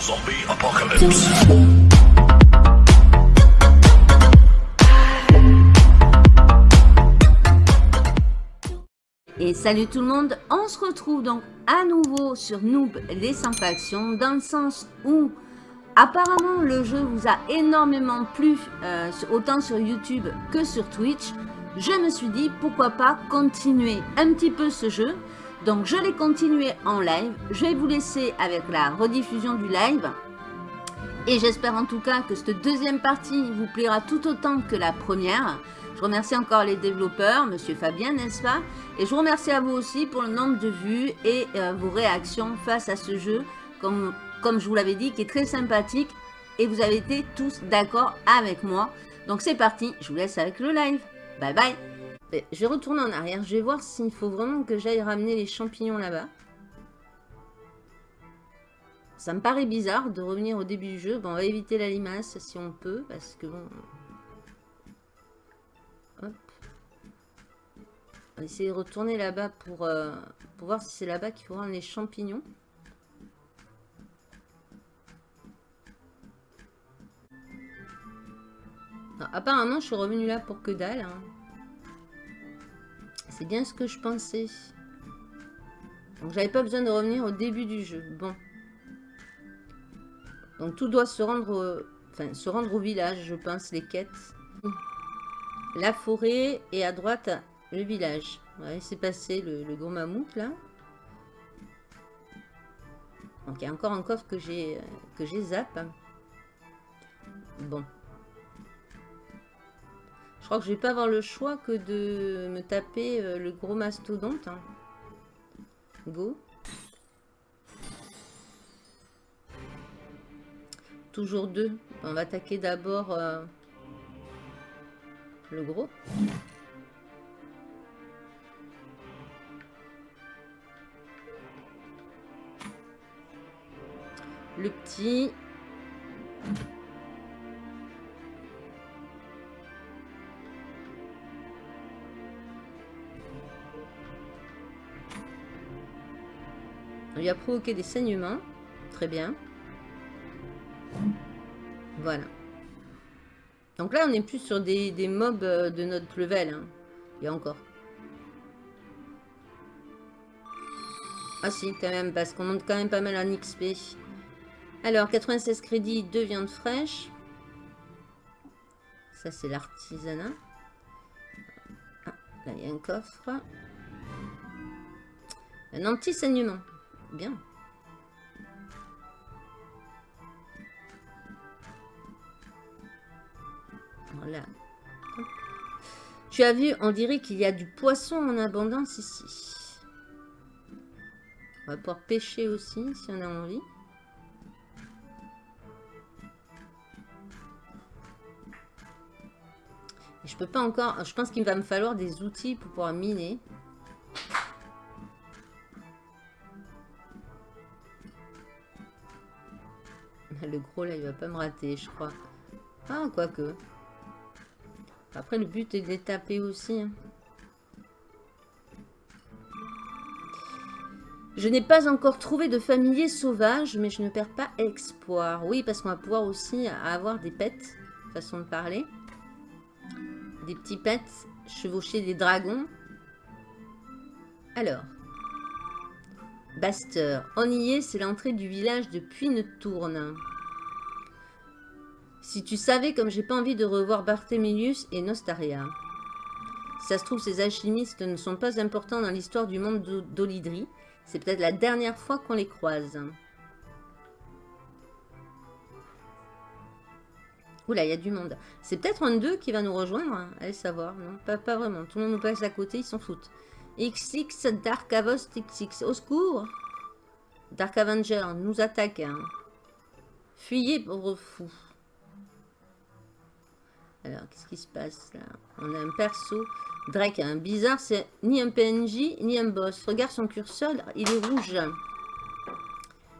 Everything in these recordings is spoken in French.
Zombie apocalypse. Et salut tout le monde, on se retrouve donc à nouveau sur Noob les 100 factions dans le sens où apparemment le jeu vous a énormément plu euh, autant sur YouTube que sur Twitch. Je me suis dit pourquoi pas continuer un petit peu ce jeu. Donc je l'ai continué en live, je vais vous laisser avec la rediffusion du live. Et j'espère en tout cas que cette deuxième partie vous plaira tout autant que la première. Je remercie encore les développeurs, Monsieur Fabien, n'est-ce pas? Et je vous remercie à vous aussi pour le nombre de vues et euh, vos réactions face à ce jeu, comme, comme je vous l'avais dit, qui est très sympathique. Et vous avez été tous d'accord avec moi. Donc c'est parti, je vous laisse avec le live. Bye bye Je vais retourner en arrière, je vais voir s'il faut vraiment que j'aille ramener les champignons là-bas. Ça me paraît bizarre de revenir au début du jeu. Bon, on va éviter la limace si on peut, parce que bon, On va essayer de retourner là-bas pour, euh, voir si c'est là-bas qu'il faut rendre les champignons. apparemment, je suis revenu là pour que dalle. Hein. C'est bien ce que je pensais. Donc, j'avais pas besoin de revenir au début du jeu. Bon. Donc, tout doit se rendre, enfin, se rendre au village, je pense, les quêtes. La forêt et à droite, le village. Ouais, c'est passé le, gros mammouth là. Donc il y a encore un coffre que j'ai que j'ai. Bon. Je crois que je vais pas avoir le choix que de me taper euh, le gros mastodonte. Hein. Go. Toujours deux. On va attaquer d'abord euh, le gros. Le petit. Lui a provoqué des saignements. Très bien. Voilà. Donc là, on est plus sur des, mobs euh, de notre level. Hein. Il y a encore. Ah si, quand même, parce qu'on monte quand même pas mal en XP. Alors, 96 crédits, 2 viandes fraîches. Ça, c'est l'artisanat. Ah, là, il y a un coffre. Un anti-saignement. Bien. Voilà. Tu as vu, on dirait qu'il y a du poisson en abondance ici. On va pouvoir pêcher aussi, si on a envie. Je peux pas encore... Je pense qu'il va me falloir des outils pour pouvoir miner. Le gros là, il va pas me rater, je crois. Ah, quoique. Après, le but est de les taper aussi. Hein. Je n'ai pas encore trouvé de familier sauvage, mais je ne perds pas espoir. Oui, parce qu'on va pouvoir aussi avoir des pets, façon de parler des petits pets, chevaucher des dragons. Alors, y est, c'est l'entrée du village de Puy-ne-Tourne. Si tu savais comme j'ai pas envie de revoir Barthélemius et Nostaria. ça se trouve, ces alchimistes ne sont pas importants dans l'histoire du monde d'Olydrie. C'est peut-être la dernière fois qu'on les croise. Oula, il y a du monde. C'est peut-être un d'eux qui va nous rejoindre. Hein. Allez savoir. Non, pas, vraiment. Tout le monde nous passe à côté, ils s'en foutent. XX, Dark Avost XX. Au secours Dark Avenger nous attaque. Hein. Fuyez, pauvre fou. Alors, qu'est-ce qui se passe là? On a un perso. Drake, un bizarre, c'est ni un PNJ, ni un boss. Regarde son curseur, il est rouge.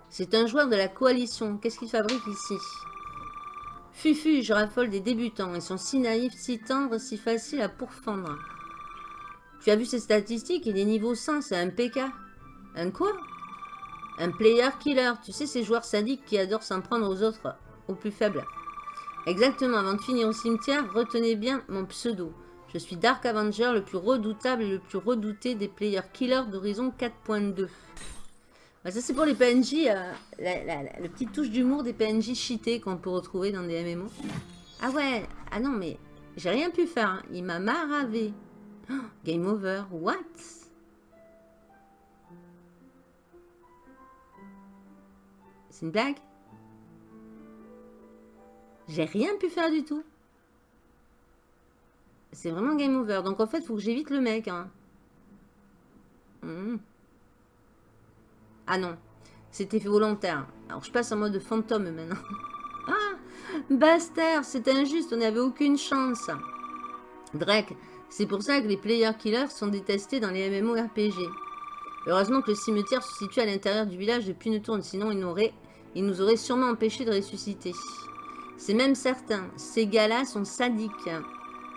C'est un joueur de la coalition. Qu'est-ce qu'il fabrique ici? Fufu, je raffole des débutants. Ils sont si naïfs, si tendres, si faciles à pourfendre. Tu as vu ces statistiques? Il est niveau 100, c'est un PK. Un quoi? Un player killer. Tu sais, ces joueurs sadiques qui adorent s'en prendre aux autres, aux plus faibles. Exactement, avant de finir au cimetière, retenez bien mon pseudo. Je suis Dark Avenger, le plus redoutable et le plus redouté des players killers d'Horizon 4.2. Bah, ça, c'est pour les PNJ, euh, la, petite touche d'humour des PNJ cheatés qu'on peut retrouver dans des MMO. Ah ouais, ah non, mais j'ai rien pu faire. Hein. Il m'a maravé. Oh, game over. What? C'est une blague? J'ai rien pu faire du tout. C'est vraiment game over. Donc en fait, il faut que j'évite le mec. Hein. Hmm. Ah non, c'était volontaire. Alors je passe en mode fantôme maintenant. ah, Baster, c'est injuste, on n'avait aucune chance. Drake, c'est pour ça que les player killers sont détestés dans les MMORPG. Heureusement que le cimetière se situe à l'intérieur du village de tourne, sinon il, il nous aurait sûrement empêché de ressusciter. C'est même certain, ces gars-là sont sadiques.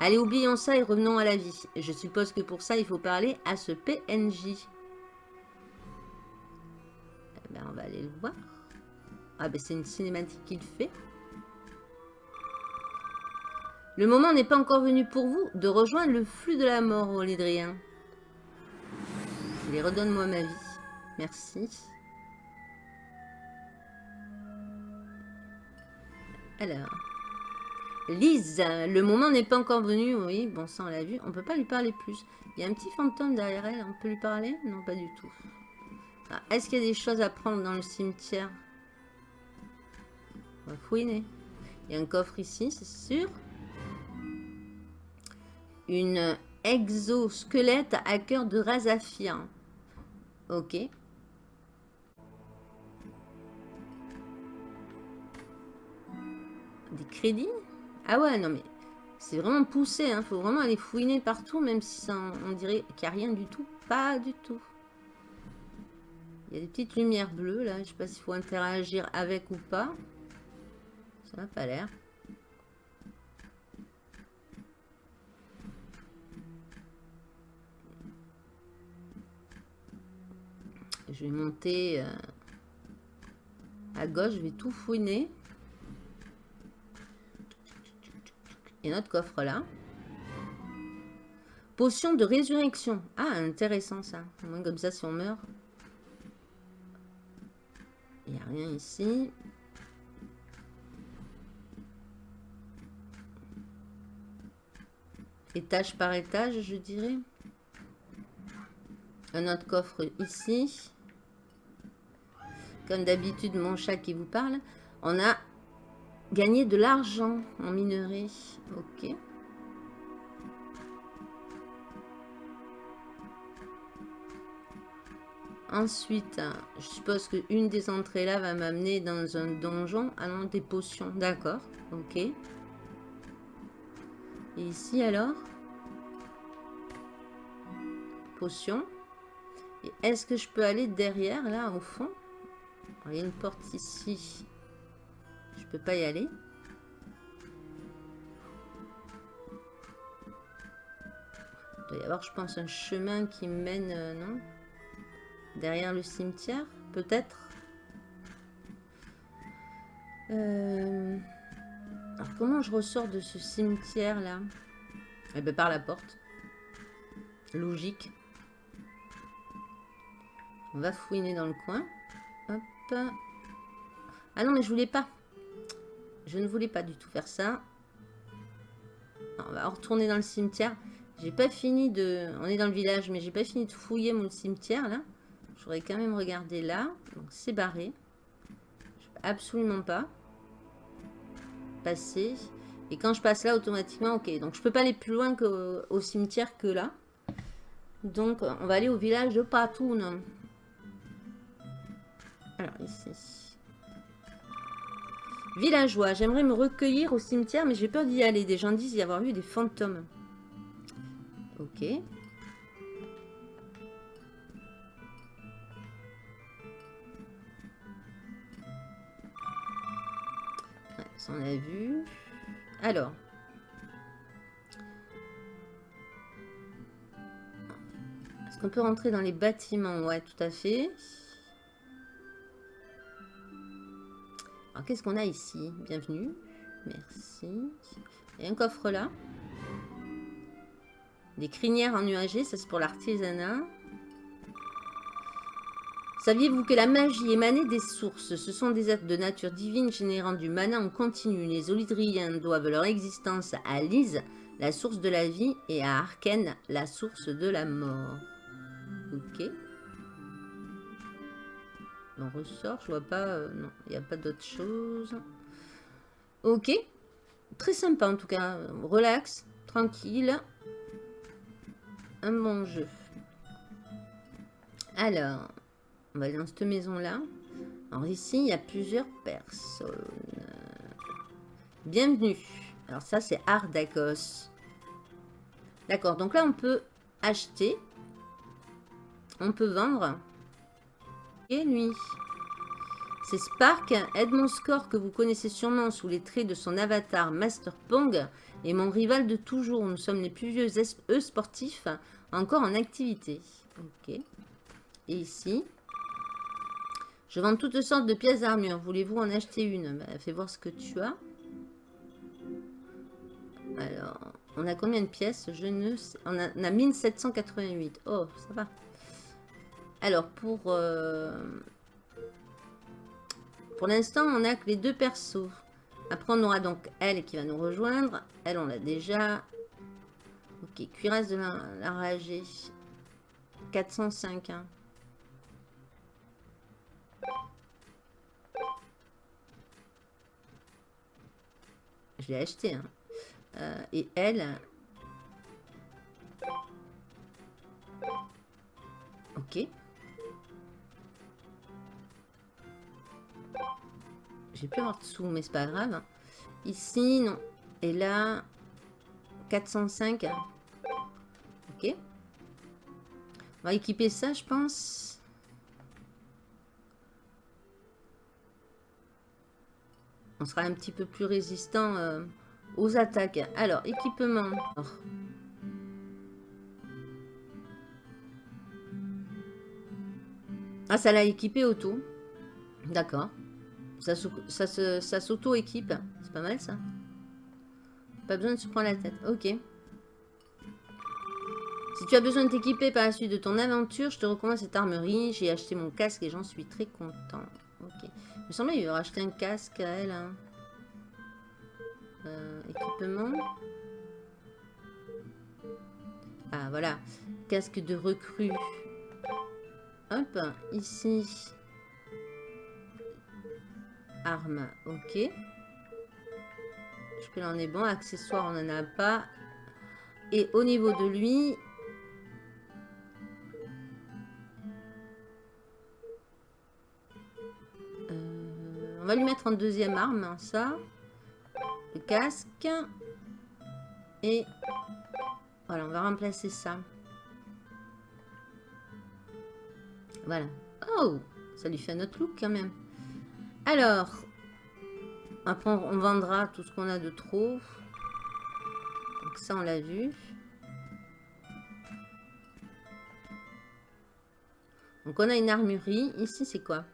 Allez, oublions ça et revenons à la vie. Je suppose que pour ça, il faut parler à ce PNJ. Ben, on va aller le voir. Ah ben c'est une cinématique qu'il fait. Le moment n'est pas encore venu pour vous de rejoindre le flux de la mort, Olydrien. Allez, redonne-moi ma vie. Merci. Alors. Lise, le moment n'est pas encore venu. Oui, bon, ça on l'a vu. On peut pas lui parler plus. Il y a un petit fantôme derrière elle. On peut lui parler? Non, pas du tout. Ah, est-ce qu'il y a des choses à prendre dans le cimetière? On va fouiner. Il y a un coffre ici, c'est sûr. Une exosquelette à cœur de Razafia. Ok. Ah ouais, non mais c'est vraiment poussé. Hein. faut vraiment aller fouiner partout, même si ça, on dirait qu'il n'y a rien du tout. Pas du tout. Il y a des petites lumières bleues là. Je sais pas s'il faut interagir avec ou pas. Ça n'a pas l'air. Je vais monter euh, à gauche. Je vais tout fouiner. Et notre coffre là. Potion de résurrection. Ah, intéressant ça. Au moins comme ça, si on meurt, il n'y a rien ici. Étage par étage, je dirais. Un autre coffre ici. Comme d'habitude, mon chat qui vous parle. On a gagné de l'argent en minerai. Ok. Ensuite, je suppose qu'une des entrées là va m'amener dans un donjon. Ah non, des potions. D'accord. Ok. Et ici alors? Potion. Et est-ce que je peux aller derrière, là, au fond? Il y a une porte ici. Je peux pas y aller. Il doit y avoir, je pense, un chemin qui mène... Euh, non Derrière le cimetière, peut-être euh, Alors, comment je ressors de ce cimetière-là Eh bien, par la porte. Logique. On va fouiner dans le coin. Hop. Ah non, mais je voulais pas. Je ne voulais pas du tout faire ça. on va retourner dans le cimetière. J'ai pas fini de... On est dans le village, mais j'ai pas fini de fouiller mon cimetière, là. J'aurais quand même regardé là. Donc c'est barré. absolument pas passer. Et quand je passe là, automatiquement, ok. Donc je peux pas aller plus loin qu'au au cimetière que là. Donc on va aller au village de Patoun. Alors ici. Villageois, j'aimerais me recueillir au cimetière, mais j'ai peur d'y aller. Des gens disent y avoir eu des fantômes. Ok. on a vu. Alors. Est-ce qu'on peut rentrer dans les bâtiments? Ouais, tout à fait. Alors, qu'est-ce qu'on a ici? Bienvenue. Merci. Et un coffre là? Des crinières en UAG, ça c'est pour l'artisanat. Saviez-vous que la magie émanait des sources? Ce sont des êtres de nature divine générant du mana en continu. Les Olydriens doivent leur existence à Lise, la source de la vie, et à Arken, la source de la mort. Ok. On ressort, je vois pas... Euh, non, il n'y a pas d'autre chose. Ok. Très sympa en tout cas. Relax, tranquille. Un bon jeu. Alors, on va aller dans cette maison-là. Alors ici, il y a plusieurs personnes. Bienvenue. Alors ça, c'est Ardakos. D'accord, donc là, on peut acheter. On peut vendre. Et lui. C'est Spark, Edmond Score, que vous connaissez sûrement sous les traits de son avatar Master Pong, et mon rival de toujours. Nous sommes les plus vieux e sportifs encore en activité. Ok. Et ici, je vends toutes sortes de pièces d'armure. Voulez-vous en acheter une? Bah, Fais voir ce que tu as. Alors, on a combien de pièces? Je ne. On a, on a 1788. Oh, ça va. Alors, pour... Euh, pour l'instant, on a que les deux persos. Après, on aura donc elle qui va nous rejoindre. Elle, on l'a déjà. Ok, cuirasse de la, la 405. Hein. Je l'ai acheté. Hein. Euh, et elle... Ok. J'ai plus avoir de sous, mais c'est pas grave. Ici, non. Et là, 405. Ok. On va équiper ça, je pense. On sera un petit peu plus résistant euh, aux attaques. Alors, équipement. Ah, ça l'a équipé auto. D'accord. Ça, ça s'auto-équipe. C'est pas mal, ça. Pas besoin de se prendre la tête. Ok. Si tu as besoin de t'équiper par la suite de ton aventure, je te recommande cette armerie. J'ai acheté mon casque et j'en suis très content. Ok. Il me semblait qu'il aurait acheté un casque à elle. Hein. Euh, équipement. Ah, voilà. Casque de recrue. Hop, ici. Arme, ok. Je peux en est bon. Accessoires, on n'en a pas. Et au niveau de lui, On va lui mettre en deuxième arme, hein, ça. Le casque. Et voilà, on va remplacer ça. Voilà. Oh Ça lui fait un autre look quand même. Alors, après on vendra tout ce qu'on a de trop. Donc ça, on l'a vu. Donc on a une armurerie. Ici, c'est quoi?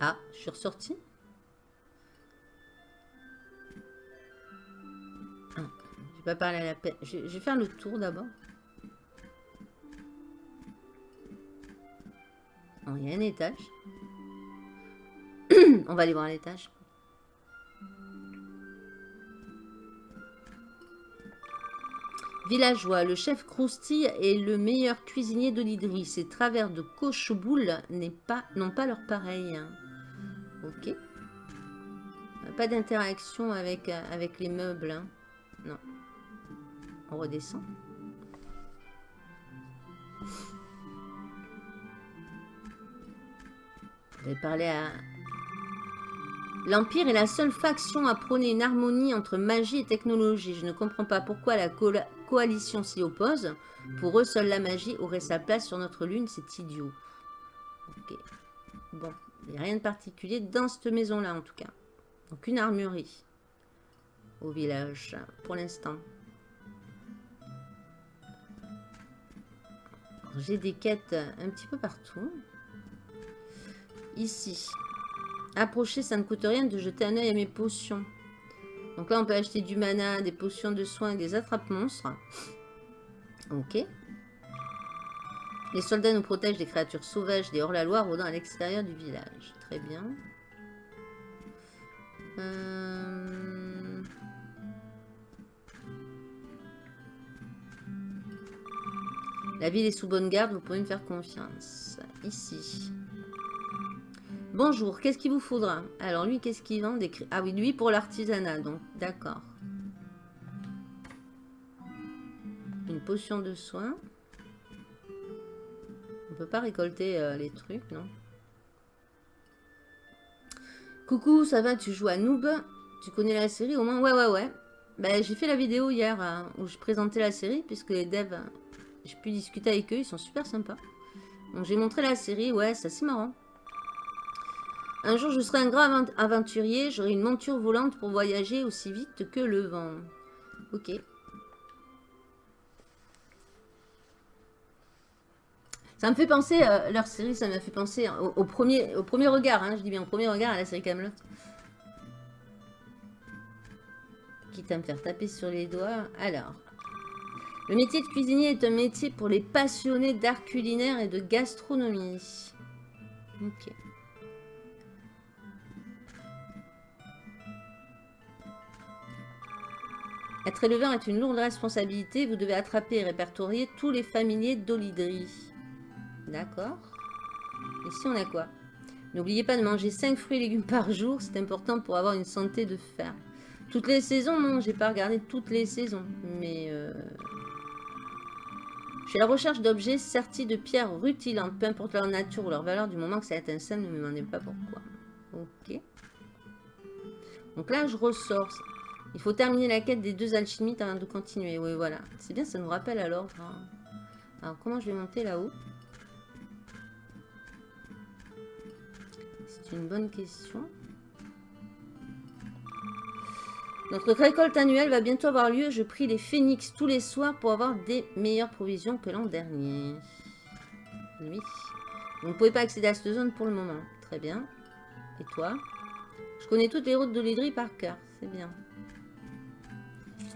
Ah, je suis ressortie. Ah, je pas à la peine. Je, vais faire le tour d'abord. Il y a un étage. On va aller voir l'étage. Villageois, le chef Croustille est le meilleur cuisinier d'Olydri. Ses travers de coche-boule n'ont pas, pas leur pareil. Ok. Pas d'interaction avec, euh, les meubles. Hein. Non. On redescend. Je vais parler à... L'Empire est la seule faction à prôner une harmonie entre magie et technologie. Je ne comprends pas pourquoi la coalition s'y oppose. Pour eux, seule la magie aurait sa place sur notre lune. C'est idiot. Ok. Bon. Il n'y a rien de particulier dans cette maison-là, en tout cas. Donc, une armurerie au village, pour l'instant. J'ai des quêtes un petit peu partout. Ici. Approcher, ça ne coûte rien de jeter un œil à mes potions. Donc là, on peut acheter du mana, des potions de soins et des attrape-monstres. Ok. Les soldats nous protègent des créatures sauvages des hors-la-loi rôdant à l'extérieur du village. Très bien. Euh, La ville est sous bonne garde, vous pouvez me faire confiance. Ici. Bonjour, qu'est-ce qu'il vous faudra? Alors lui, qu'est-ce qu'il vend. Ah oui, lui pour l'artisanat, donc d'accord. Une potion de soin. On peut pas récolter euh, les trucs, non? Coucou, ça va Tu joues à Noob? Tu connais la série au moins? Ouais, ouais, ouais. Ben, j'ai fait la vidéo hier euh, où je présentais la série, puisque les devs, j'ai pu discuter avec eux, ils sont super sympas. Donc j'ai montré la série, ouais, c'est marrant. Un jour, je serai un grand aventurier, j'aurai une monture volante pour voyager aussi vite que le vent. Ok. Ça me fait penser, euh, leur série, ça m'a fait penser au, premier, regard, hein, je dis bien au premier regard à la série Camelot. Quitte à me faire taper sur les doigts. Alors, le métier de cuisinier est un métier pour les passionnés d'art culinaire et de gastronomie. Ok. Être éleveur est une lourde responsabilité. Vous devez attraper et répertorier tous les familiers d'olidri. D'accord. Ici, on a quoi? N'oubliez pas de manger 5 fruits et légumes par jour. C'est important pour avoir une santé de fer. Toutes les saisons, non, j'ai pas regardé toutes les saisons. Mais... Euh... Je suis à la recherche d'objets sertis de pierres rutilantes, peu importe leur nature ou leur valeur, du moment que ça étincelle, ne me demandez pas pourquoi. Ok. Donc là, je ressors. Il faut terminer la quête des deux alchimistes avant de continuer. Oui, voilà. C'est bien, ça nous rappelle alors. Alors, comment je vais monter là-haut? C'est une bonne question. Notre récolte annuelle va bientôt avoir lieu. Je prie les phénix tous les soirs pour avoir des meilleures provisions que l'an dernier. Oui. Vous ne pouvez pas accéder à cette zone pour le moment. Très bien. Et toi? Je connais toutes les routes de l'Hydrie par cœur. C'est bien.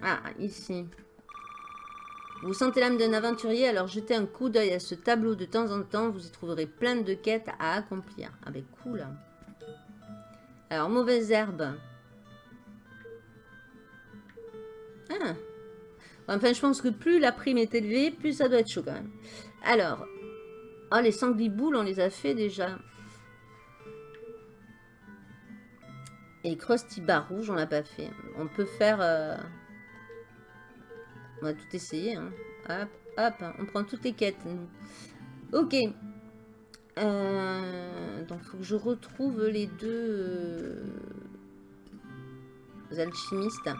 Ah, ici. Vous sentez l'âme d'un aventurier, alors jetez un coup d'œil à ce tableau de temps en temps. Vous y trouverez plein de quêtes à accomplir. Ah ben cool. Alors, mauvaise herbe. Ah. Enfin, je pense que plus la prime est élevée, plus ça doit être chaud quand même. Alors. Oh, les sangliboules, on les a fait déjà. Et Krusty Bar Rouge, on l'a pas fait. On peut faire... Euh, on va tout essayer. Hein. Hop, hop, on prend toutes les quêtes. Ok. Euh, donc, faut que je retrouve les deux euh, alchimistes.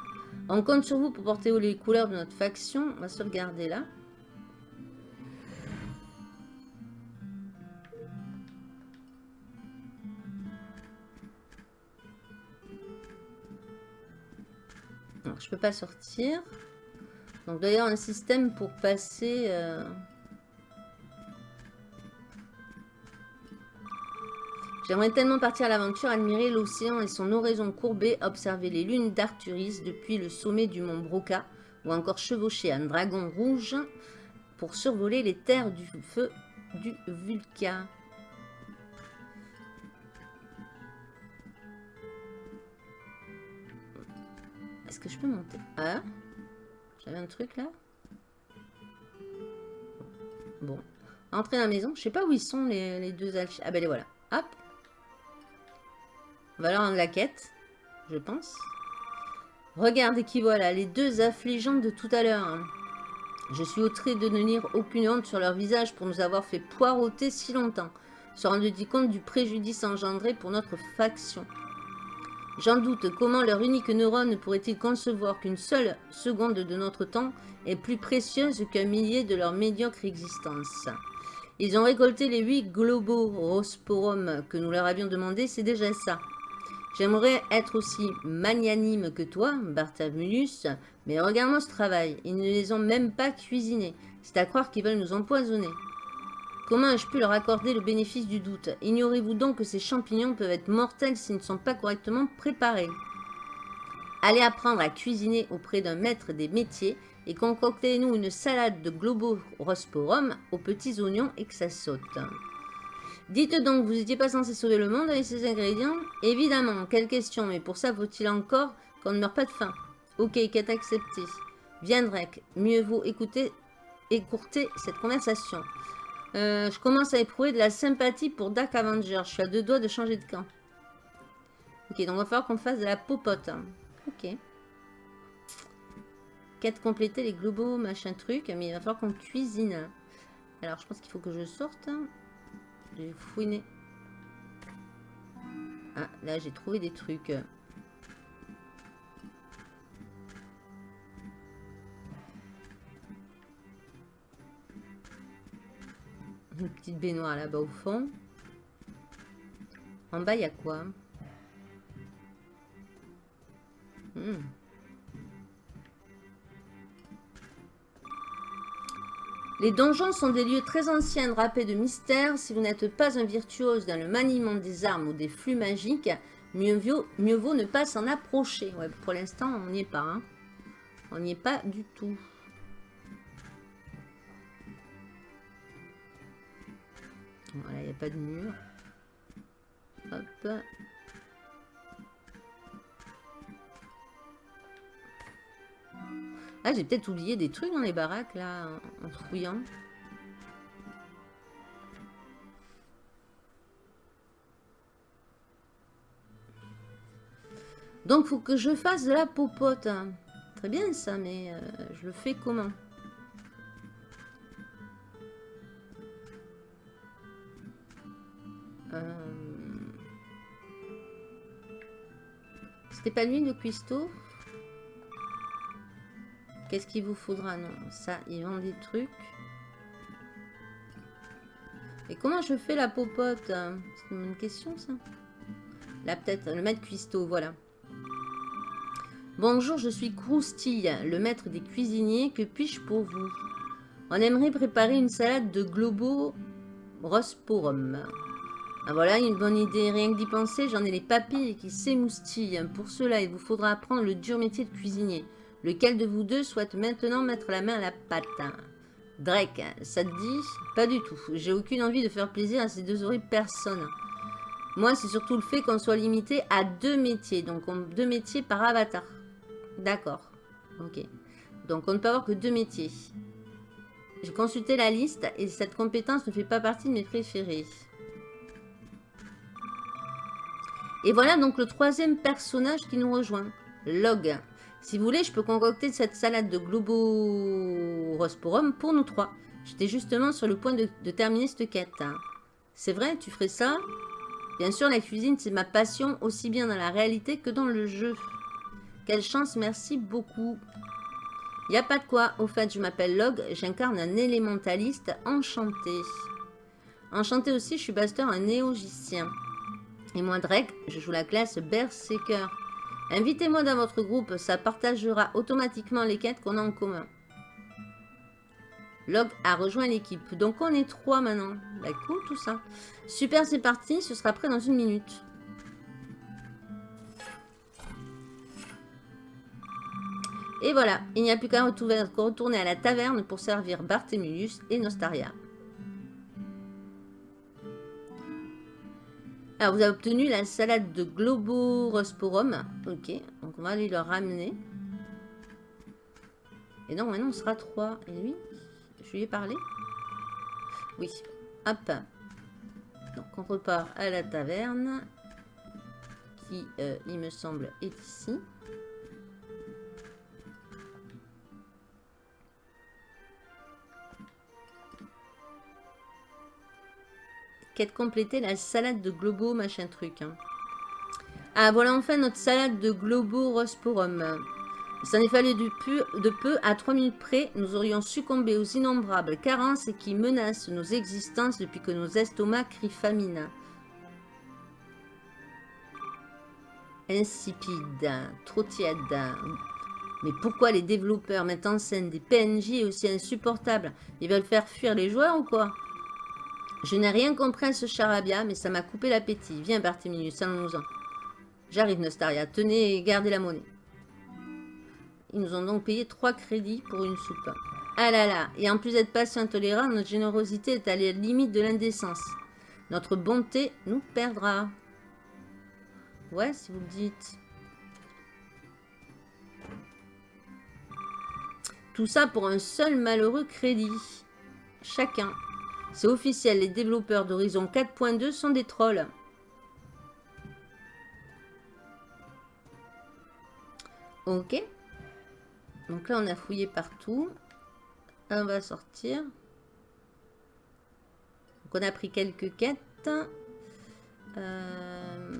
On compte sur vous pour porter les couleurs de notre faction. On va sauvegarder là. Alors, je peux pas sortir. Donc d'ailleurs un système pour passer... Euh, J'aimerais tellement partir à l'aventure, admirer l'océan et son oraison courbée, observer les lunes d'Arturis depuis le sommet du mont Broca, ou encore chevaucher un dragon rouge pour survoler les terres du feu du Vulca. Est-ce que je peux monter? Ah j'avais un truc là. Bon. Entrer dans la maison. Je sais pas où ils sont les, deux alchimistes. Ah ben les voilà. Hop. On va leur rendre la quête. Je pense. Regardez qui voilà. Les deux affligeants de tout à l'heure. Je suis outré de ne lire aucune honte sur leur visage pour nous avoir fait poireauter si longtemps. Se rendent-ils compte du préjudice engendré pour notre faction J'en doute, comment leur unique neurone pourrait-il concevoir qu'une seule seconde de notre temps est plus précieuse qu'un millier de leur médiocre existence Ils ont récolté les huit globaux rosporum que nous leur avions demandé, c'est déjà ça. J'aimerais être aussi magnanime que toi, Barthamulus, mais regarde-moi ce travail. Ils ne les ont même pas cuisinés. C'est à croire qu'ils veulent nous empoisonner. Comment ai-je pu leur accorder le bénéfice du doute Ignorez-vous donc que ces champignons peuvent être mortels s'ils ne sont pas correctement préparés Allez apprendre à cuisiner auprès d'un maître des métiers et concoctez-nous une salade de globo-rosporum aux petits oignons et que ça saute. Dites donc, vous n'étiez pas censé sauver le monde avec ces ingrédients? Évidemment, quelle question, mais pour ça, faut-il encore qu'on ne meure pas de faim? Ok, quête acceptée. Viens Drake, mieux vaut écouter, écourter cette conversation. Euh, je commence à éprouver de la sympathie pour Dark Avenger. Je suis à deux doigts de changer de camp. Ok, donc il va falloir qu'on fasse de la popote. Ok. Quête compléter les globaux, machin truc. Mais il va falloir qu'on cuisine. Alors, je pense qu'il faut que je sorte. J'ai fouiné. Ah, là, j'ai trouvé des trucs. Une petite baignoire là-bas au fond. En bas, il y a quoi? Hmm. Les donjons sont des lieux très anciens drapés de mystères. Si vous n'êtes pas un virtuose dans le maniement des armes ou des flux magiques, mieux vaut, mieux vaut ne pas s'en approcher. Pour l'instant, on n'y est pas. Hein. On n'y est pas du tout. Voilà, il n'y a pas de mur. Hop. Ah, j'ai peut-être oublié des trucs dans les baraques, là, en fouillant. Donc, faut que je fasse de la popote. Très bien, ça, mais euh, je le fais comment? C'était pas lui, le cuistot Qu'est-ce qu'il vous faudra? Non, ça, il vend des trucs. Et comment je fais la popote? C'est une question, ça Là, peut-être, le maître cuistot, voilà. Bonjour, je suis Croustille, le maître des cuisiniers. Que puis-je pour vous? On aimerait préparer une salade de globo rosporum. Ah voilà, une bonne idée. Rien que d'y penser, j'en ai les papilles qui s'émoustillent. Pour cela, il vous faudra apprendre le dur métier de cuisinier. Lequel de vous deux souhaite maintenant mettre la main à la pâte Drake, ça te dit? Pas du tout. J'ai aucune envie de faire plaisir à ces deux horribles personnes. Moi, c'est surtout le fait qu'on soit limité à deux métiers. Donc, deux métiers par avatar. D'accord. Ok. Donc, on ne peut avoir que deux métiers. J'ai consulté la liste et cette compétence ne fait pas partie de mes préférés. Et voilà donc le troisième personnage qui nous rejoint. Log. Si vous voulez, je peux concocter cette salade de Globo-Rosporum pour nous trois. J'étais justement sur le point de, terminer cette quête. Hein. C'est vrai, tu ferais ça? Bien sûr, la cuisine, c'est ma passion, aussi bien dans la réalité que dans le jeu. Quelle chance, merci beaucoup. Y a pas de quoi. Au fait, je m'appelle Log, j'incarne un élémentaliste enchanté. Enchanté aussi, je suis Baster, un néogicien. Et moi, Drake, je joue la classe Berserker. Invitez-moi dans votre groupe, ça partagera automatiquement les quêtes qu'on a en commun. Log a rejoint l'équipe. Donc on est trois maintenant. Bah cool tout ça. Super, c'est parti. Ce sera prêt dans une minute. Et voilà, il n'y a plus qu'à retourner à la taverne pour servir Barthélemius et Nostaria. Alors, vous avez obtenu la salade de Globorosporum. Ok, donc on va aller le ramener. Et donc, maintenant, on sera trois. Et lui, je lui ai parlé Oui. Hop. Donc, on repart à la taverne. Qui, euh, il me semble, est ici. Quête compléter la salade de globo machin truc. Hein. Ah voilà enfin notre salade de globo rosporum. Ça n'est fallu de peu, de peu, à 3 minutes près, nous aurions succombé aux innombrables carences qui menacent nos existences depuis que nos estomacs crient famine. Insipide, trop tiède. Mais pourquoi les développeurs mettent en scène des PNJ aussi insupportables? Ils veulent faire fuir les joueurs ou quoi? Je n'ai rien compris à ce charabia, mais ça m'a coupé l'appétit. Viens, Barthélemy, sans en J'arrive, Nostaria. Tenez et gardez la monnaie. Ils nous ont donc payé 3 crédits pour une soupe. Ah là là, et en plus d'être patient intolérant, notre générosité est à la limite de l'indécence. Notre bonté nous perdra. Ouais, si vous le dites. Tout ça pour un seul malheureux crédit. Chacun. C'est officiel, les développeurs d'Horizon 4.2 sont des trolls. Ok. Donc là, on a fouillé partout. On va sortir. Donc on a pris quelques quêtes. Euh,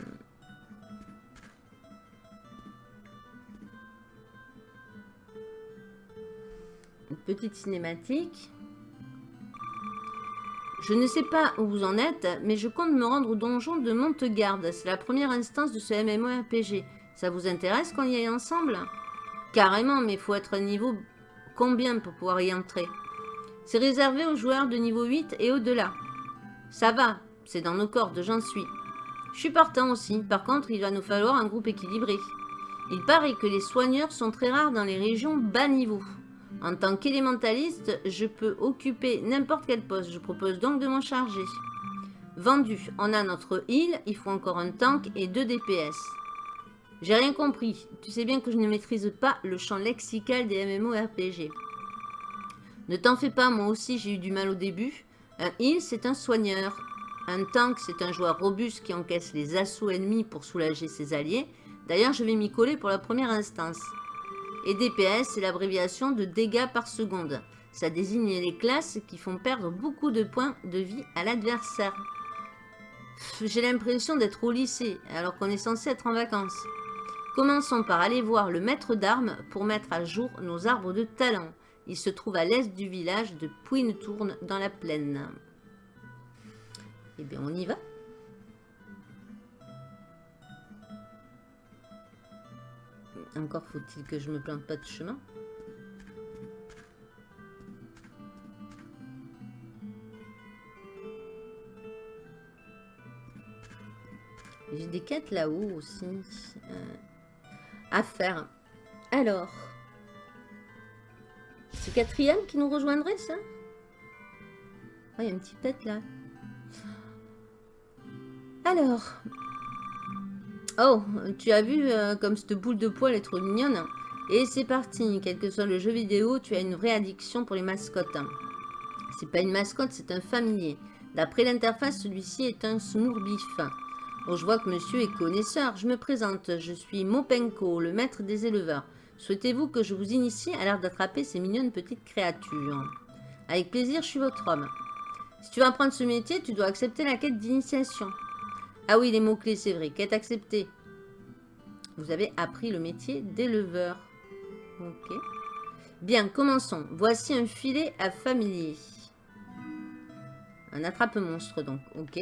Une petite cinématique. Je ne sais pas où vous en êtes, mais je compte me rendre au donjon de Montegarde. C'est la première instance de ce MMORPG. Ça vous intéresse qu'on y aille ensemble? Carrément, mais il faut être à niveau combien pour pouvoir y entrer? C'est réservé aux joueurs de niveau 8 et au-delà. Ça va, c'est dans nos cordes, j'en suis. Je suis partant aussi, par contre il va nous falloir un groupe équilibré. Il paraît que les soigneurs sont très rares dans les régions bas niveau. En tant qu'élémentaliste, je peux occuper n'importe quel poste. Je propose donc de m'en charger. Vendu. On a notre île, il faut encore un tank et deux DPS. J'ai rien compris. Tu sais bien que je ne maîtrise pas le champ lexical des MMORPG. Ne t'en fais pas, moi aussi j'ai eu du mal au début. Un heal, c'est un soigneur. Un tank, c'est un joueur robuste qui encaisse les assauts ennemis pour soulager ses alliés. D'ailleurs, je vais m'y coller pour la première instance. Et DPS, c'est l'abréviation de dégâts par seconde. Ça désigne les classes qui font perdre beaucoup de points de vie à l'adversaire. J'ai l'impression d'être au lycée, alors qu'on est censé être en vacances. Commençons par aller voir le maître d'armes pour mettre à jour nos arbres de talent. Il se trouve à l'est du village de Pouine-Tourne dans la plaine. Eh bien, on y va. Encore faut-il que je me plante pas de chemin. J'ai des quêtes là-haut aussi euh, à faire. Alors, c'est quatrième qui nous rejoindrait ça? Oh, Il y a une petite tête là. Alors, Oh, tu as vu euh, comme cette boule de poil est trop mignonne Et c'est parti, quel que soit le jeu vidéo, tu as une vraie addiction pour les mascottes. C'est pas une mascotte, c'est un familier. D'après l'interface, celui-ci est un smoorbif. Bon, je vois que monsieur est connaisseur. Je me présente, je suis Mopenko, le maître des éleveurs. Souhaitez-vous que je vous initie à l'art d'attraper ces mignonnes petites créatures? Avec plaisir, je suis votre homme. Si tu veux apprendre ce métier, tu dois accepter la quête d'initiation. Ah oui, les mots-clés, c'est vrai. Quête acceptée. Vous avez appris le métier d'éleveur. Ok. Bien, commençons. Voici un filet à familier. Un attrape-monstre, donc. Ok.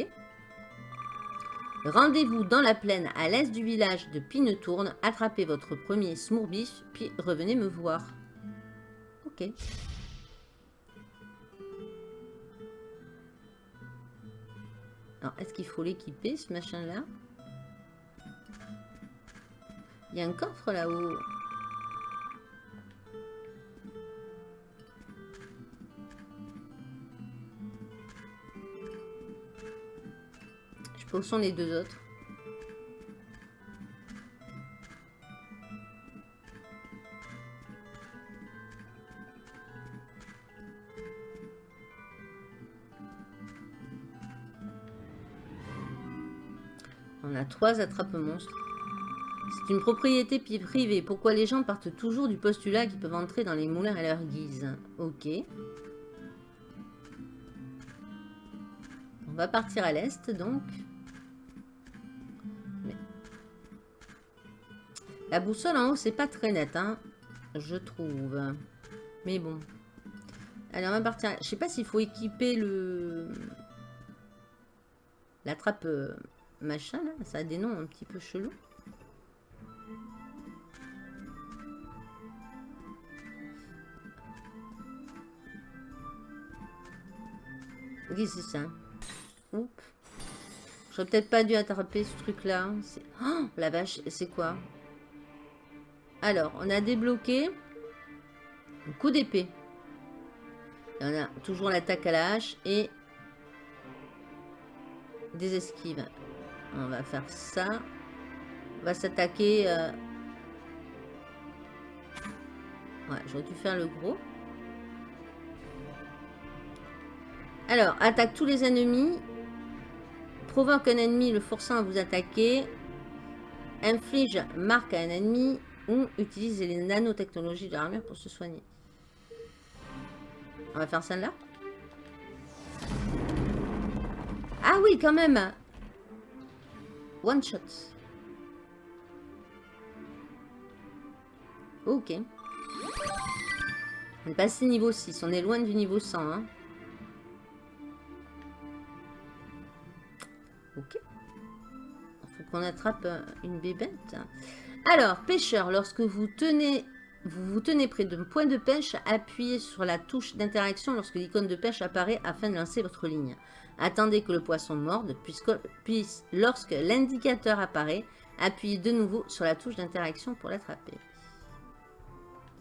Rendez-vous dans la plaine à l'est du village de Pinetourne. Attrapez votre premier smourbif, puis revenez me voir. Ok. Alors, est-ce qu'il faut l'équiper, ce machin-là? Il y a un coffre là-haut. Je où sont les deux autres attrape-monstres. C'est une propriété privée. Pourquoi les gens partent toujours du postulat qu'ils peuvent entrer dans les moulins à leur guise? Ok. On va partir à l'est, donc. La boussole en haut, c'est pas très net, hein, je trouve. Mais bon. Allez, on va partir. Je sais pas s'il faut équiper le... La trappe euh, machin là, ça a des noms un petit peu chelous. Oui, c'est ça? Oups. J'aurais peut-être pas dû attraper ce truc-là. Oh, la vache, c'est quoi? Alors, on a débloqué un coup d'épée. On a toujours l'attaque à la hache et des esquives. On va faire ça. On va s'attaquer... Euh, ouais, j'aurais dû faire le gros. Alors, attaque tous les ennemis. Provoque un ennemi le forçant à vous attaquer. Inflige marque à un ennemi. Ou utilise les nanotechnologies de l'armure pour se soigner. On va faire celle-là. Ah oui, quand même. One shot. Ok. On est passé niveau 6. On est loin du niveau 100. Hein. Ok. Il faut qu'on attrape euh, une bébête. Alors, pêcheur, lorsque vous tenez, vous vous tenez près d'un point de pêche, appuyez sur la touche d'interaction lorsque l'icône de pêche apparaît afin de lancer votre ligne. Attendez que le poisson morde, puis lorsque l'indicateur apparaît, appuyez de nouveau sur la touche d'interaction pour l'attraper.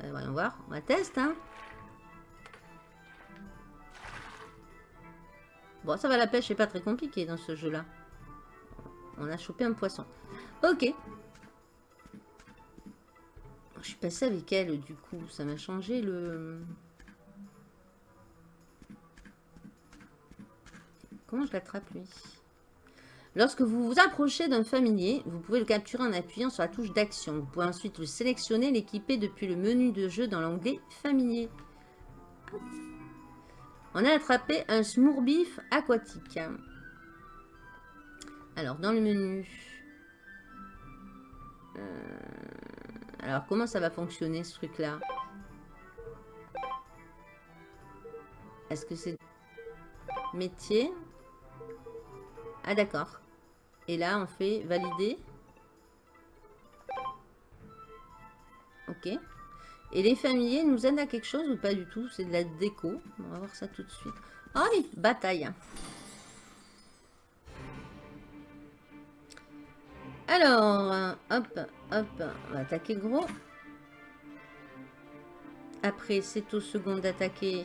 Euh, voyons voir, on va tester. Hein. Bon, ça va, la pêche n'est pas très compliquée dans ce jeu-là. On a chopé un poisson. Ok. Je suis passé avec elle, du coup. Ça m'a changé le... Comment je l'attrape, lui Lorsque vous vous approchez d'un familier, vous pouvez le capturer en appuyant sur la touche d'action. Vous pouvez ensuite le sélectionner, l'équiper depuis le menu de jeu dans l'onglet familier. On a attrapé un smourbif aquatique. Alors, dans le menu... Euh, alors, comment ça va fonctionner, ce truc-là? Est-ce que c'est... Métier? Ah, d'accord. Et là, on fait valider. Ok. Et les familiers nous aident à quelque chose ou pas du tout? C'est de la déco. On va voir ça tout de suite. Oh oui, bataille. Alors, hop, hop, on va attaquer gros. Après, c'est au second d'attaquer.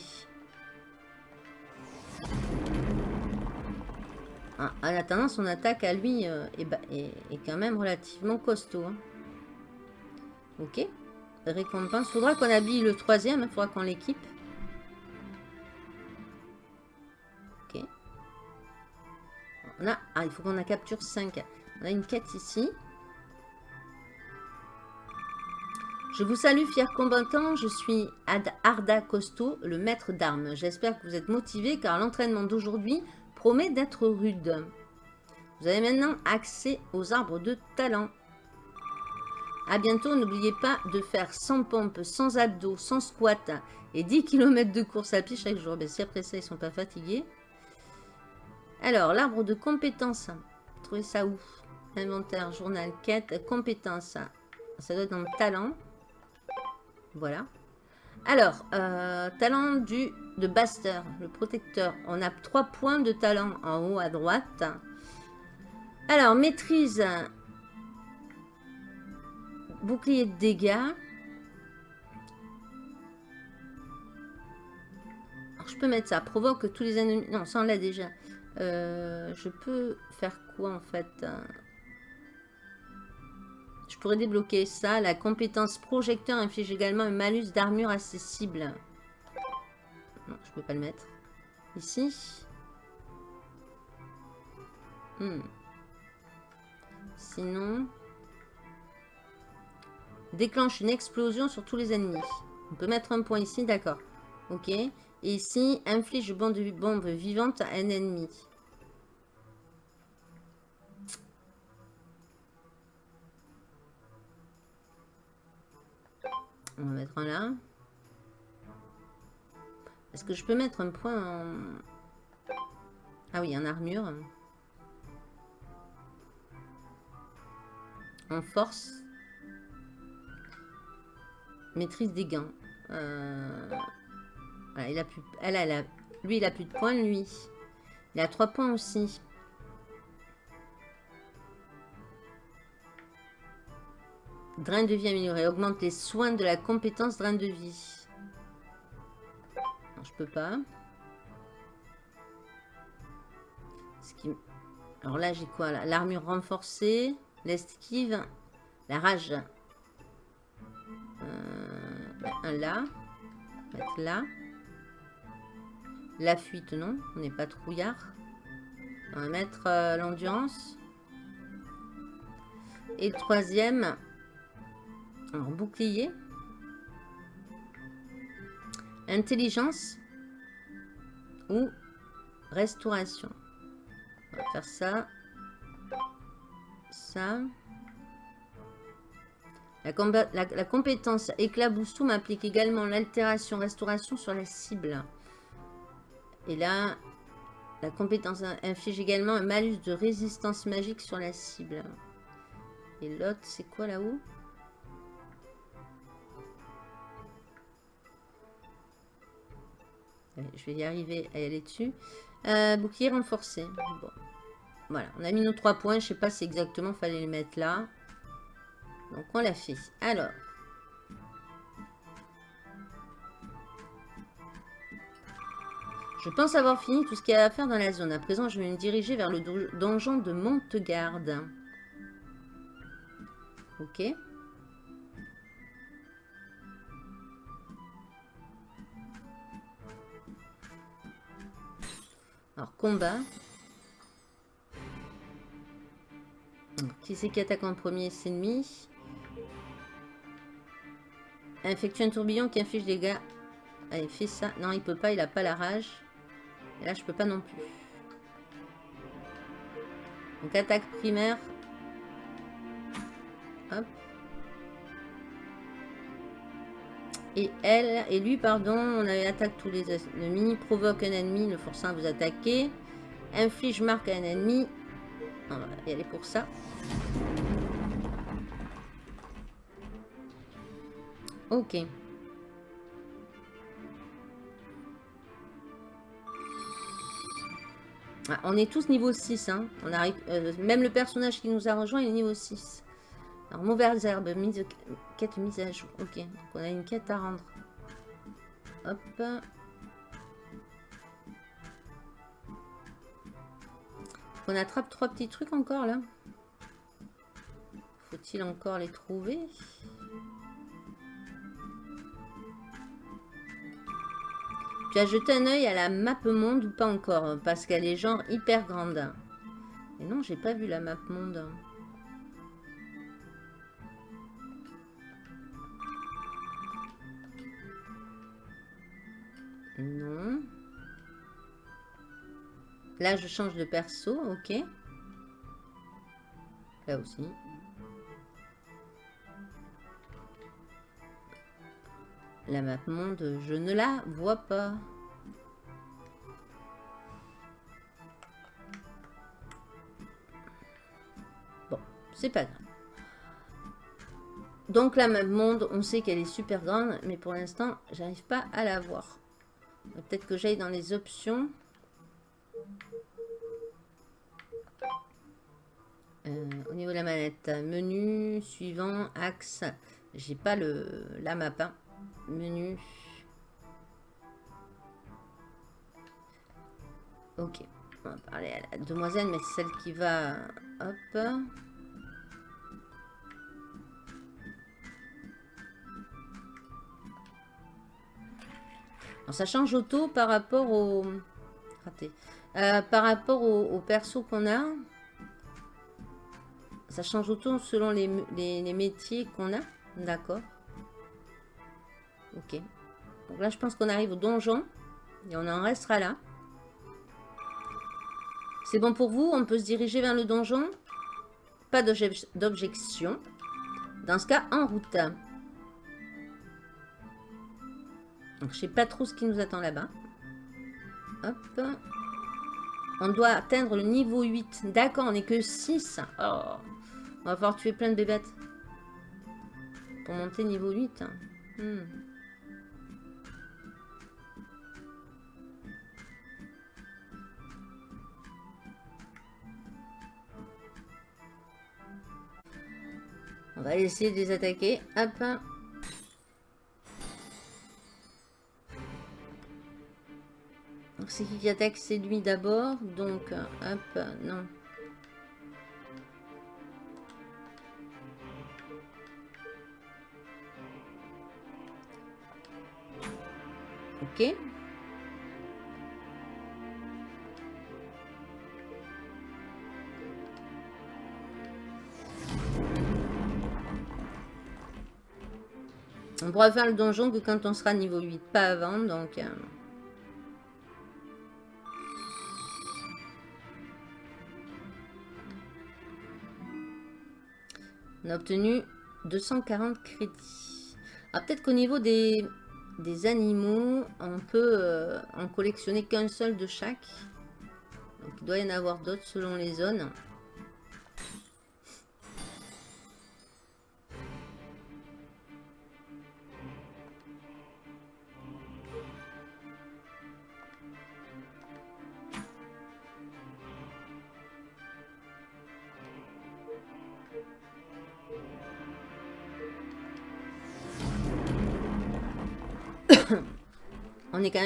Ah, en attendant, son attaque à lui euh, est, quand même relativement costaud. Hein. Ok. Récompense. Faudra qu'on habille le troisième. Il hein, faudra qu'on l'équipe. Ok. Ah, il faut qu'on a capture 5. On a une quête ici. Je vous salue, fiers combattants. Je suis Ad Arda Costo, le maître d'armes. J'espère que vous êtes motivés car l'entraînement d'aujourd'hui promet d'être rude. Vous avez maintenant accès aux arbres de talent. A bientôt, n'oubliez pas de faire 100 pompes, 100 abdos, 100 squats et 10 km de course à pied chaque jour. Ben, si après ça, ils sont pas fatigués. Alors, l'arbre de compétences. Trouvez ça où? Inventaire, journal, quête, compétences. Ça doit être dans le talent. Voilà. Alors, euh, talent du de Baster, le protecteur. On a trois points de talent en haut à droite. Alors, maîtrise. Bouclier de dégâts. Alors, je peux mettre ça. Provoque tous les ennemis. Non, ça on l'a déjà. Euh, je peux faire quoi en fait je débloquer ça. La compétence projecteur inflige également un malus d'armure accessible. Non, je peux pas le mettre. Ici. Hmm. Sinon... Déclenche une explosion sur tous les ennemis. On peut mettre un point ici, d'accord. Ok. Et ici, inflige bombe, bombe vivante à un ennemi. On va mettre un là. Est-ce que je peux mettre un point en... Ah oui, en armure. En force. Maîtrise des gains. Euh, a plus... Elle. Lui, il a plus de points, lui. Il a 3 points aussi. Drain de vie amélioré. Augmente les soins de la compétence drain de vie. Non, je peux pas. Ce qui... Alors là, j'ai quoi L'armure renforcée, l'esquive, la rage. Euh, un là. Mettre là. La fuite, non. On n'est pas trouillard. On va mettre euh, l'endurance. Et troisième, alors, bouclier. Intelligence. Ou restauration. On va faire ça. Ça. La, compétence éclaboussou m'applique également l'altération restauration sur la cible. Et là, la compétence inflige également un malus de résistance magique sur la cible. Et l'autre, c'est quoi là-haut? Je vais y arriver à aller dessus. Euh, bouclier renforcé. Bon. Voilà, on a mis nos trois points. Je sais pas si exactement fallait les mettre là. Donc on l'a fait. Alors. Je pense avoir fini tout ce qu'il y a à faire dans la zone. À présent, je vais me diriger vers le donjon de Montegarde. Ok. Alors, combat. qui c'est qui attaque en premier? C'est ennemi. Infectue un tourbillon qui inflige des dégâts. Allez, fais ça. Non, il peut pas, il a pas la rage. Et là, je peux pas non plus. Donc, attaque primaire. Hop. Et elle, et lui, pardon, on attaque tous les ennemis, provoque un ennemi, le forçant à vous attaquer, inflige marque à un ennemi. On va y aller pour ça. Ok. Ah, on est tous niveau 6. Hein. Euh, même le personnage qui nous a rejoint est niveau 6. Alors, mauvaises herbes, quête mise à jour. Ok, donc on a une quête à rendre. Hop. On attrape trois petits trucs encore là. Faut-il encore les trouver? Tu as jeté un œil à la map monde ou pas encore? Parce qu'elle est genre hyper grande. Et non, j'ai pas vu la map monde. Non. Là, je change de perso, ok. Là aussi. La map monde, je ne la vois pas. Bon, c'est pas grave. Donc la map monde, on sait qu'elle est super grande, mais pour l'instant, j'arrive pas à la voir. Peut-être que j'aille dans les options. Euh, au niveau de la manette, menu, suivant, axe. J'ai pas le la map. Hein. Menu. Ok. On va parler à la demoiselle, mais celle qui va... Hop. Ça change auto par rapport au... Euh, par rapport au, perso qu'on a. Ça change auto selon les, les métiers qu'on a. D'accord. Ok. Donc là, je pense qu'on arrive au donjon. Et on en restera là. C'est bon pour vous? On peut se diriger vers le donjon? Pas d'objection. Dans ce cas, en route. Donc, je sais pas trop ce qui nous attend là-bas. Hop. On doit atteindre le niveau 8. D'accord, on n'est que 6. Oh. On va falloir tuer plein de bébêtes. Pour monter niveau 8. Hmm. On va essayer de les attaquer. Hop. C'est qui qui attaque C'est lui d'abord. Donc, hop, non. Ok. On pourra faire le donjon que quand on sera niveau 8, pas avant, donc... Euh. On a obtenu 240 crédits. Alors peut-être qu'au niveau des, des, animaux, on peut euh, en collectionner qu'un seul de chaque. Donc il doit y en avoir d'autres selon les zones.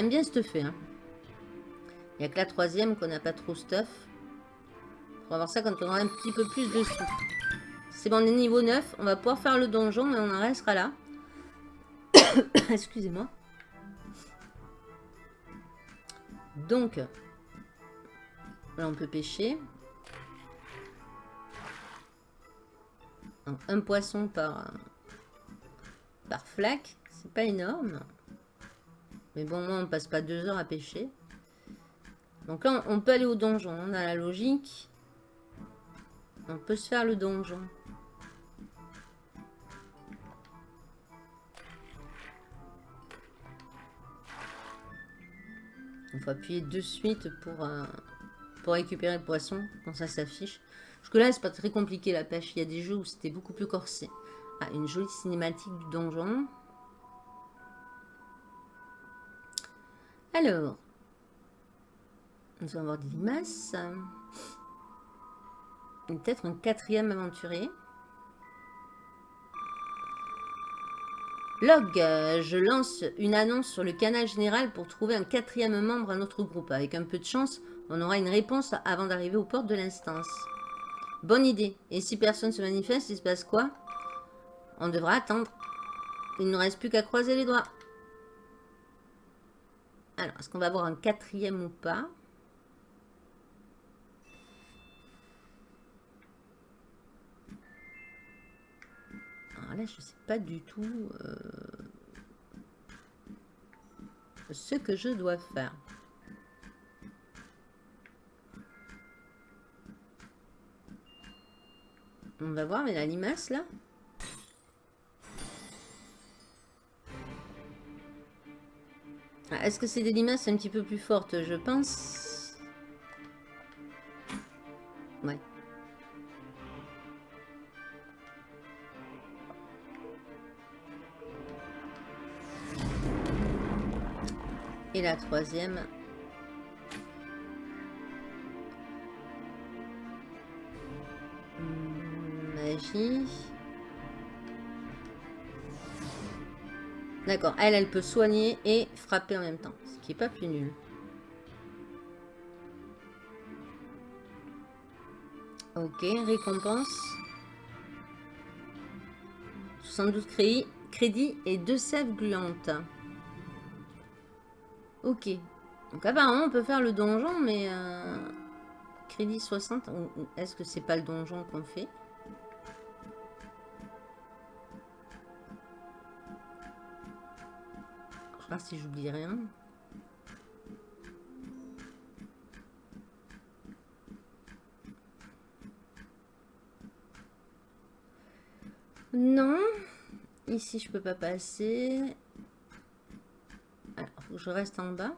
Bien stuffé. Hein. Il n'y a que la troisième qu'on n'a pas trop stuff. On va voir ça quand on aura un petit peu plus de sous. C'est bon, on est niveau 9. On va pouvoir faire le donjon, mais on en restera là. Excusez-moi. Donc, là on peut pêcher. Un poisson par, par flaque. C'est pas énorme. Mais bon, moi, on passe pas deux heures à pêcher. Donc là, on peut aller au donjon. On a la logique. On peut se faire le donjon. Il faut appuyer de suite pour, euh, pour récupérer le poisson quand ça s'affiche. Parce que là, c'est pas très compliqué la pêche. Il y a des jeux où c'était beaucoup plus corsé. Ah, une jolie cinématique du donjon. Alors, nous allons avoir des limaces. Peut-être un quatrième aventurier. Log, je lance une annonce sur le canal général pour trouver un quatrième membre à notre groupe. Avec un peu de chance, on aura une réponse avant d'arriver aux portes de l'instance. Bonne idée. Et si personne se manifeste, il se passe quoi? On devra attendre. Il ne reste plus qu'à croiser les doigts. Alors, est-ce qu'on va avoir un quatrième ou pas Alors là, je ne sais pas du tout euh, ce que je dois faire. On va voir, mais la limace, là? Ah, est-ce que c'est des limaces un petit peu plus fortes Je pense. Ouais. Et la troisième. Hmm, magie. D'accord, elle, elle peut soigner et frapper en même temps. Ce qui n'est pas plus nul. Ok, récompense. 72 crédits, crédits et 2 sèves gluantes. Ok. Donc apparemment, on peut faire le donjon, mais... Euh, crédit 60. Est-ce que c'est pas le donjon qu'on fait? Si j'oublie rien. Non. Ici, je peux pas passer. Alors, je reste en bas.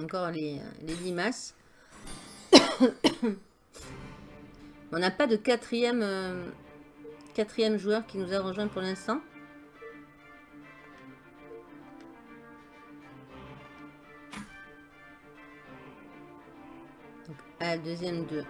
Encore les, les limaces. On n'a pas de quatrième... Euh, quatrième joueur qui nous a rejoint pour l'instant. À la deuxième de...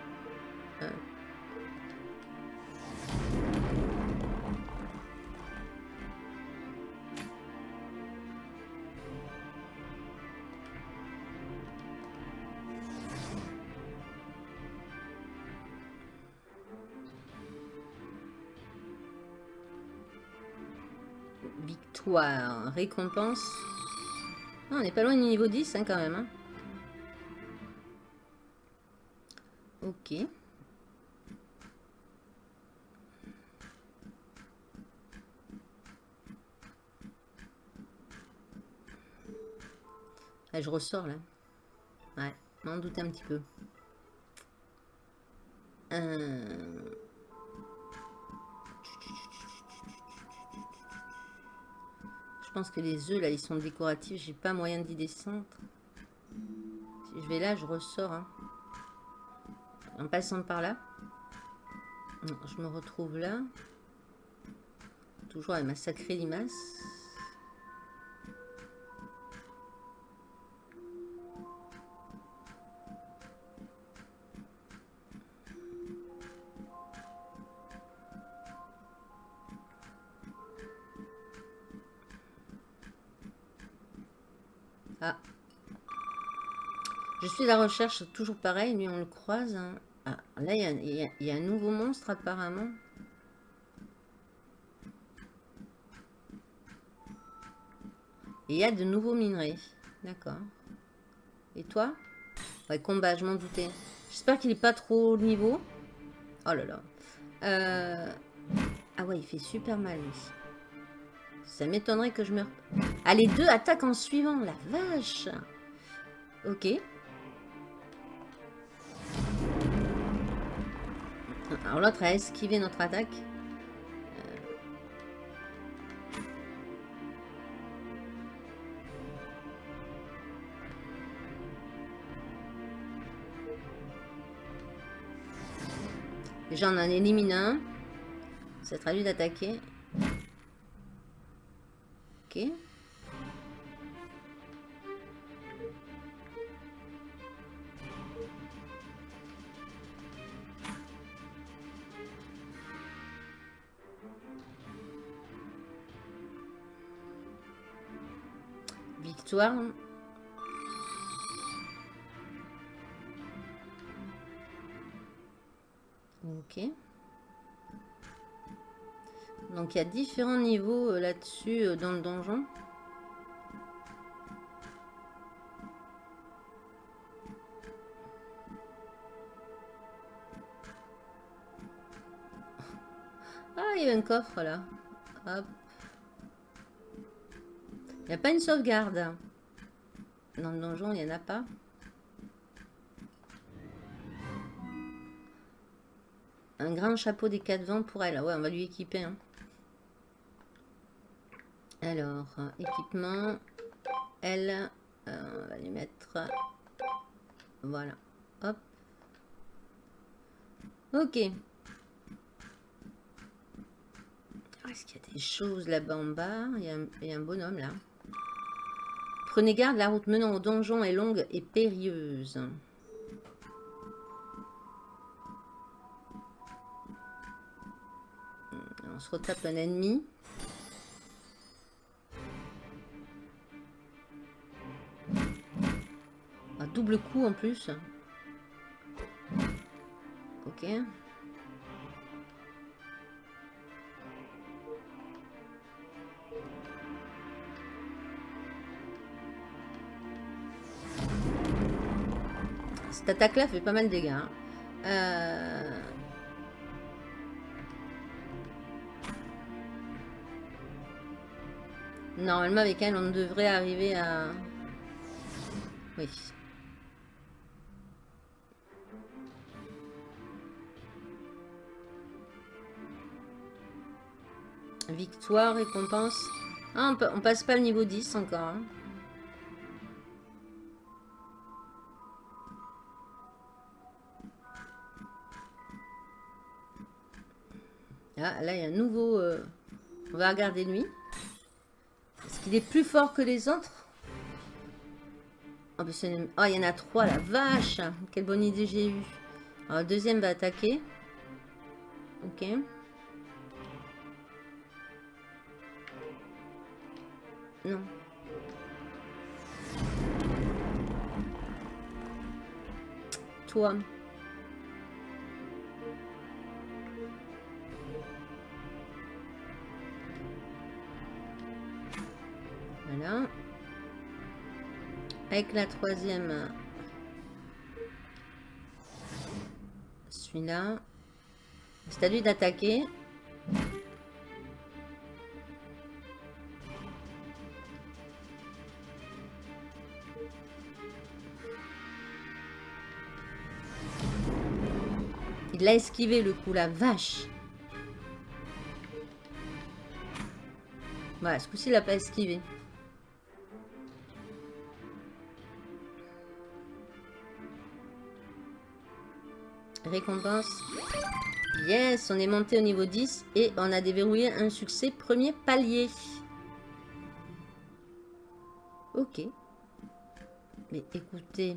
Victoire, récompense. Ah, on n'est pas loin du niveau 10 hein, quand même. Hein. Ok. Ah, je ressors là. Ouais, m'en doute un petit peu. Euh... que les œufs là, ils sont décoratifs. J'ai pas moyen d'y descendre. Si je vais là, je ressors. Hein en passant par là. Je me retrouve là. Toujours avec ma sacrée limace. La recherche, toujours pareil, lui on le croise. Hein. Ah, là, il y, a un nouveau monstre apparemment. il y a de nouveaux minerais. D'accord. Et toi? Ouais, combat, je m'en doutais. J'espère qu'il n'est pas trop au niveau. Oh là là. Euh, ah ouais, il fait super mal. Ça m'étonnerait que je meure. Ah, les deux attaquent en suivant. La vache Ok. Alors l'autre a esquivé notre attaque. Déjà, on en élimine un. Ça traduit d'attaquer. Ok. Ok. Donc il y a différents niveaux euh, là-dessus euh, dans le donjon. Ah, il y a un coffre là. Il n'y a pas une sauvegarde. Dans le donjon, il n'y en a pas. Un grand chapeau des quatre vents pour elle. Ouais, on va lui équiper. Hein. Alors, équipement. Elle, euh, on va lui mettre... Voilà. Hop. Ok. Est-ce qu'il y a des choses là-bas en bas? Il y, a un, bonhomme là. Prenez garde, la route menant au donjon est longue et périlleuse. On se retape un ennemi. Un double coup en plus. Ok. Cette attaque-là fait pas mal de dégâts. Hein. Euh, Normalement, avec elle, on devrait arriver à... Oui. Victoire, récompense. Ah, on, passe pas le niveau 10 encore. Hein. Ah, là, il y a un nouveau... Euh, on va regarder lui. Est-ce qu'il est plus fort que les autres? Oh, il y en a trois, la vache Quelle bonne idée j'ai eue. Alors, le deuxième va attaquer. Ok. Non. Toi. Avec la troisième. Celui-là. C'est à lui d'attaquer. Il l'a esquivé le coup, la vache. Voilà, ce coup-ci, il l'a pas esquivé. Récompense. Yes, on est monté au niveau 10 et on a déverrouillé un succès premier palier. Ok. Mais écoutez,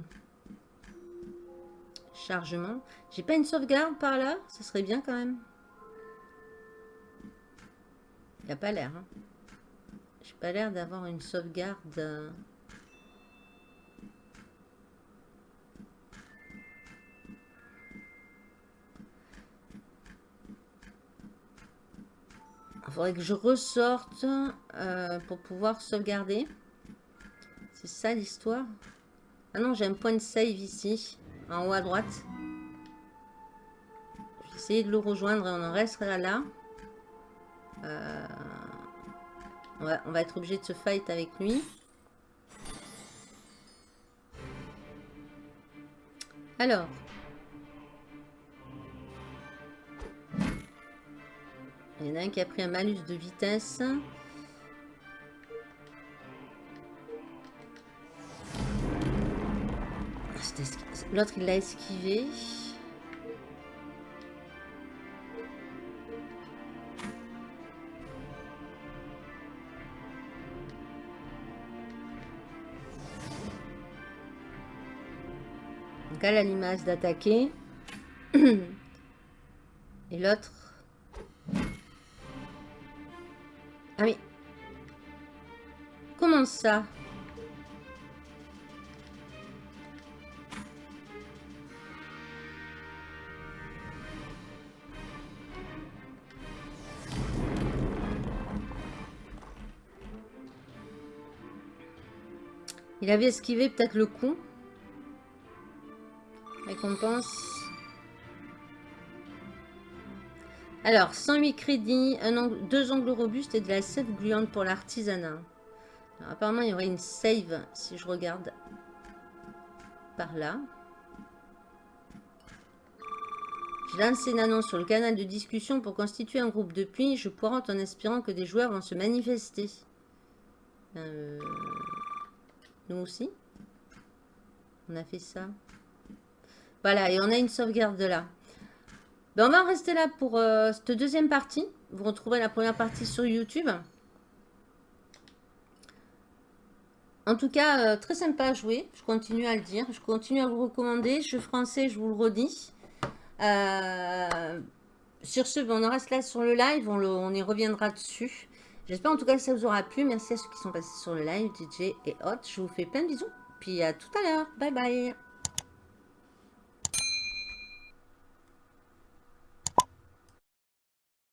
Chargement. J'ai pas une sauvegarde par là? Ça serait bien quand même. Il a pas l'air. Hein. J'ai pas l'air d'avoir une sauvegarde. Il faudrait que je ressorte euh, pour pouvoir sauvegarder. C'est ça l'histoire? Ah non, j'ai un point de save ici en haut à droite. Je vais essayer de le rejoindre et on en restera là. Euh, on, va, on va être obligé de se fight avec lui. Alors. Il y en a un qui a pris un malus de vitesse. L'autre, il l'a esquivé. Donc, elle a l'image d'attaquer. Et l'autre... Ah oui. Comment ça? Il avait esquivé peut-être le coup. Récompense. Alors, 108 crédits, deux ongles robustes et de la sève gluante pour l'artisanat. Apparemment, il y aurait une save si je regarde par là. Je lance une annonce sur le canal de discussion pour constituer un groupe de puits. Je pointe en espérant que des joueurs vont se manifester. Euh aussi? On a fait ça? Voilà, et on a une sauvegarde de là. Ben, on va rester là pour euh, cette deuxième partie. Vous retrouverez la première partie sur YouTube. En tout cas, euh, très sympa à jouer. Je continue à le dire. Je continue à vous recommander. Jeu français, je vous le redis. Euh, sur ce, ben, on en reste là sur le live. On, on y reviendra dessus. J'espère en tout cas que ça vous aura plu. Merci à ceux qui sont passés sur le live, DJ et Hot. Je vous fais plein de bisous. Puis à tout à l'heure. Bye bye.